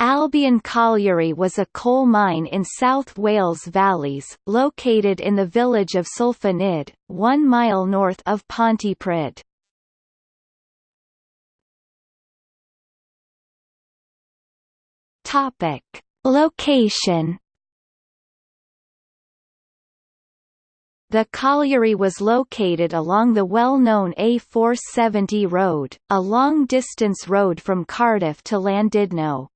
Albion Colliery was a coal mine in South Wales Valleys, located in the village of Cilfynydd, one mile north of Pontypridd. Topic. Location The colliery was located along the well-known A470 road, a long-distance road from Cardiff to Llandudno.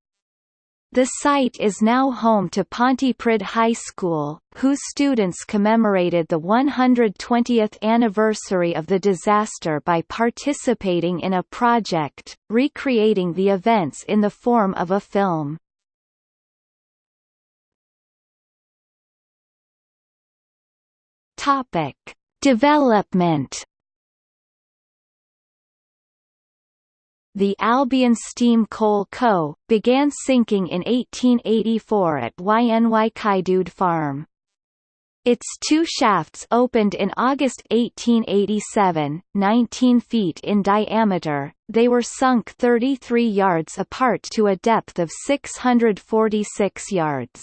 The site is now home to Pontypridd High School, whose students commemorated the 120th anniversary of the disaster by participating in a project, recreating the events in the form of a film. Topic. Development The Albion Steam Coal Co., began sinking in 1884 at Ynyscaedudwg Farm. Its two shafts opened in August 1887, 19 feet in diameter, they were sunk 33 yards apart to a depth of 646 yards.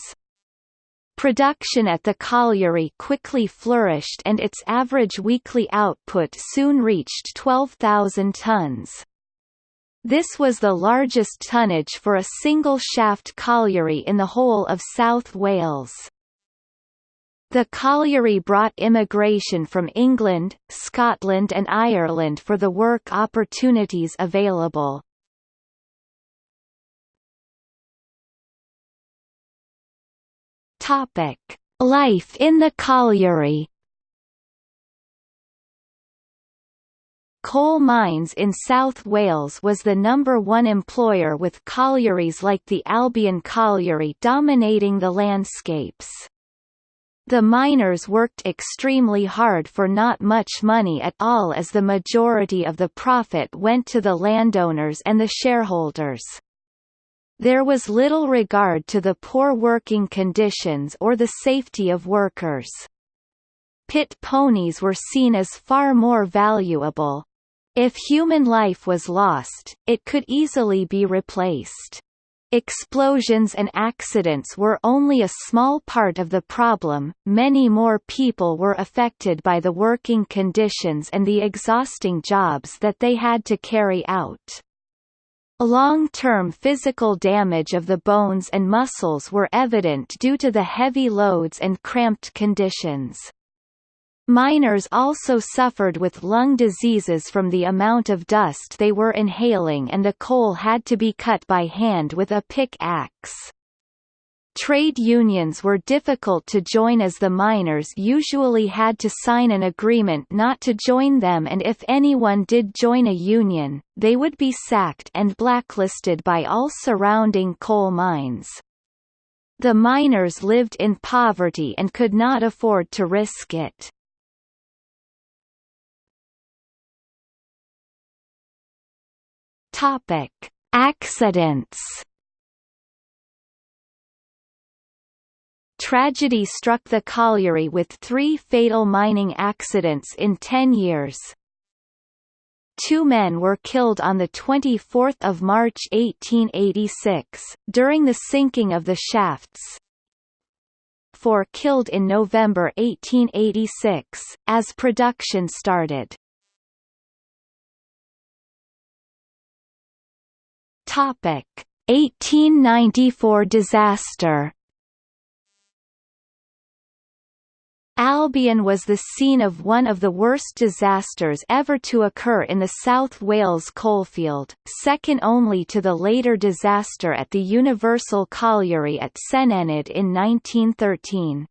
Production at the colliery quickly flourished and its average weekly output soon reached 12,000 tons. This was the largest tonnage for a single-shaft colliery in the whole of South Wales. The colliery brought immigration from England, Scotland and Ireland for the work opportunities available. Life in the colliery Coal mines in South Wales was the number one employer with collieries like the Albion Colliery dominating the landscapes. The miners worked extremely hard for not much money at all as the majority of the profit went to the landowners and the shareholders. There was little regard to the poor working conditions or the safety of workers. Pit ponies were seen as far more valuable, if human life was lost, it could easily be replaced. Explosions and accidents were only a small part of the problem, many more people were affected by the working conditions and the exhausting jobs that they had to carry out. Long-term physical damage of the bones and muscles were evident due to the heavy loads and cramped conditions. Miners also suffered with lung diseases from the amount of dust they were inhaling and the coal had to be cut by hand with a pick-axe. Trade unions were difficult to join as the miners usually had to sign an agreement not to join them and if anyone did join a union, they would be sacked and blacklisted by all surrounding coal mines. The miners lived in poverty and could not afford to risk it. Topic: Accidents. Tragedy struck the colliery with three fatal mining accidents in ten years. Two men were killed on 24 March 1886, during the sinking of the shafts. Four killed in November 1886, as production started. Topic: 1894 disaster. Albion was the scene of one of the worst disasters ever to occur in the South Wales coalfield, second only to the later disaster at the Universal Colliery at Senghenydd in 1913.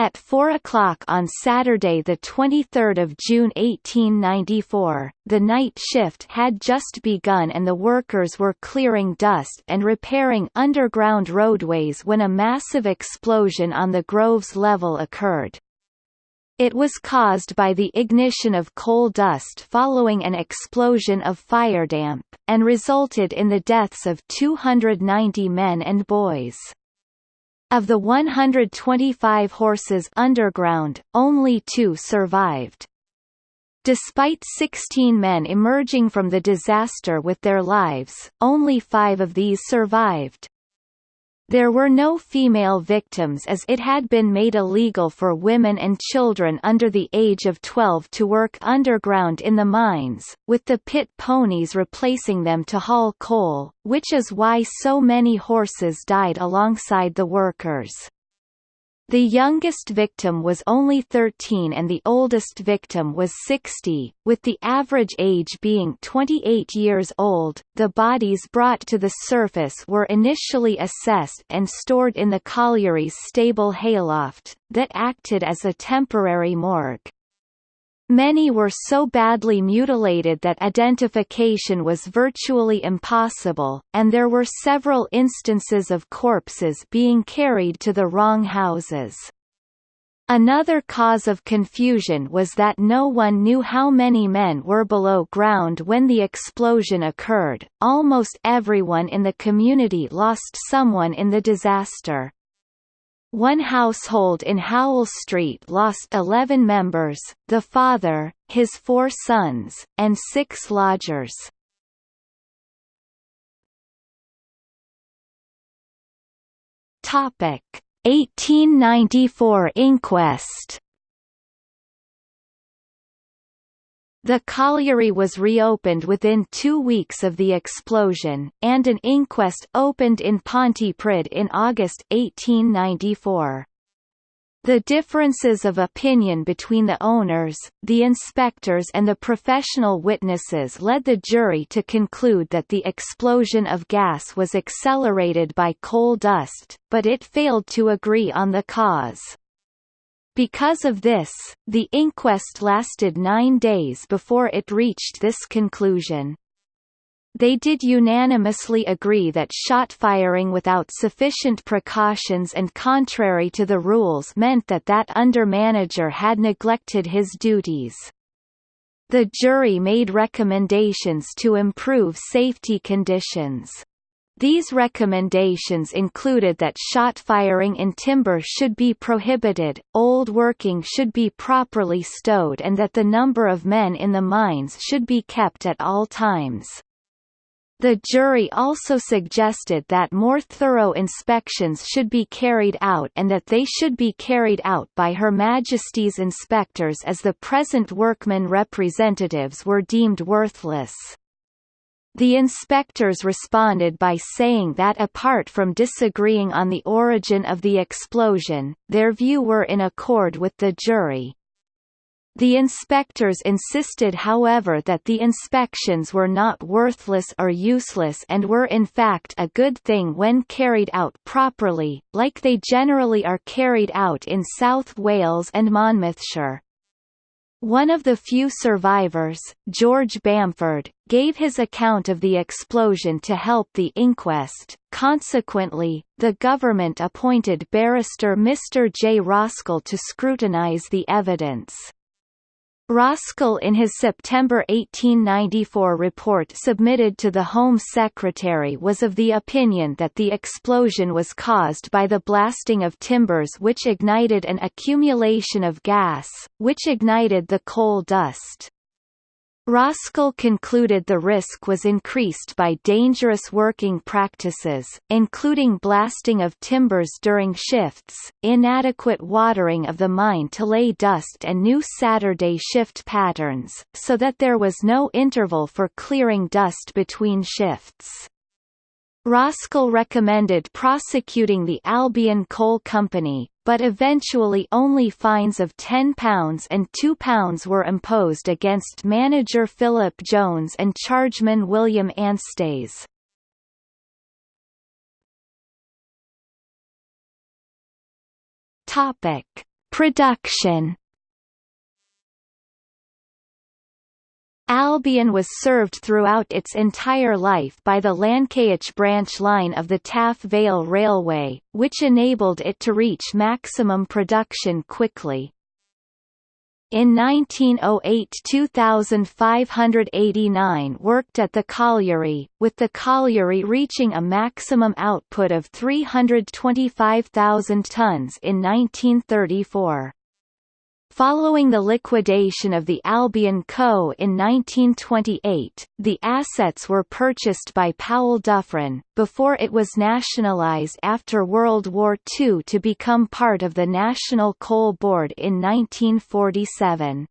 At 4 o'clock on Saturday 23 June 1894, the night shift had just begun and the workers were clearing dust and repairing underground roadways when a massive explosion on the Groves level occurred. It was caused by the ignition of coal dust following an explosion of firedamp, and resulted in the deaths of 290 men and boys. Of the 125 horses underground, only two survived. Despite 16 men emerging from the disaster with their lives, only five of these survived. There were no female victims as it had been made illegal for women and children under the age of 12 to work underground in the mines, with the pit ponies replacing them to haul coal, which is why so many horses died alongside the workers. The youngest victim was only 13 and the oldest victim was 60, with the average age being 28 years old. The bodies brought to the surface were initially assessed and stored in the colliery's stable hayloft, that acted as a temporary morgue. Many were so badly mutilated that identification was virtually impossible, and there were several instances of corpses being carried to the wrong houses. Another cause of confusion was that no one knew how many men were below ground when the explosion occurred. Almost everyone in the community lost someone in the disaster. One household in Howell Street lost 11 members, the father, his four sons, and six lodgers. Topic: 1894 inquest The colliery was reopened within two weeks of the explosion, and an inquest opened in Pontypridd in August 1894. The differences of opinion between the owners, the inspectors and the professional witnesses led the jury to conclude that the explosion of gas was accelerated by coal dust, but it failed to agree on the cause. Because of this, the inquest lasted nine days before it reached this conclusion. They did unanimously agree that shot firing without sufficient precautions and contrary to the rules meant that that under-manager had neglected his duties. The jury made recommendations to improve safety conditions. These recommendations included that shot firing in timber should be prohibited, old working should be properly stowed and that the number of men in the mines should be kept at all times. The jury also suggested that more thorough inspections should be carried out and that they should be carried out by Her Majesty's inspectors as the present workmen representatives were deemed worthless. The inspectors responded by saying that apart from disagreeing on the origin of the explosion, their view were in accord with the jury. The inspectors insisted however that the inspections were not worthless or useless and were in fact a good thing when carried out properly, like they generally are carried out in South Wales and Monmouthshire. One of the few survivors, George Bamford, gave his account of the explosion to help the inquest. Consequently, the government appointed barrister Mr. J. Roskell to scrutinise the evidence. Roskell in his September 1894 report submitted to the Home Secretary was of the opinion that the explosion was caused by the blasting of timbers which ignited an accumulation of gas, which ignited the coal dust. Roskell concluded the risk was increased by dangerous working practices, including blasting of timbers during shifts, inadequate watering of the mine to lay dust and new Saturday shift patterns, so that there was no interval for clearing dust between shifts. Roskell recommended prosecuting the Albion Coal Company, but eventually only fines of £10 and £2 were imposed against manager Philip Jones and chargeman William. Topic: Production Albion was served throughout its entire life by the Llancaiach branch line of the Taff Vale Railway, which enabled it to reach maximum production quickly. In 1908 2,589 worked at the colliery, with the colliery reaching a maximum output of 325,000 tons in 1934. Following the liquidation of the Albion Co. in 1928, the assets were purchased by Powell Duffryn, before it was nationalized after World War II to become part of the National Coal Board in 1947.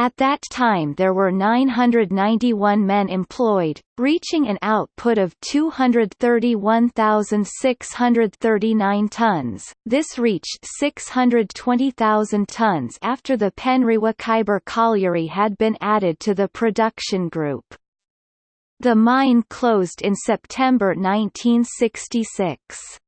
At that time there were 991 men employed, reaching an output of 231,639 tons. This reached 620,000 tons after the Penrikyber Colliery had been added to the production group. The mine closed in September 1966.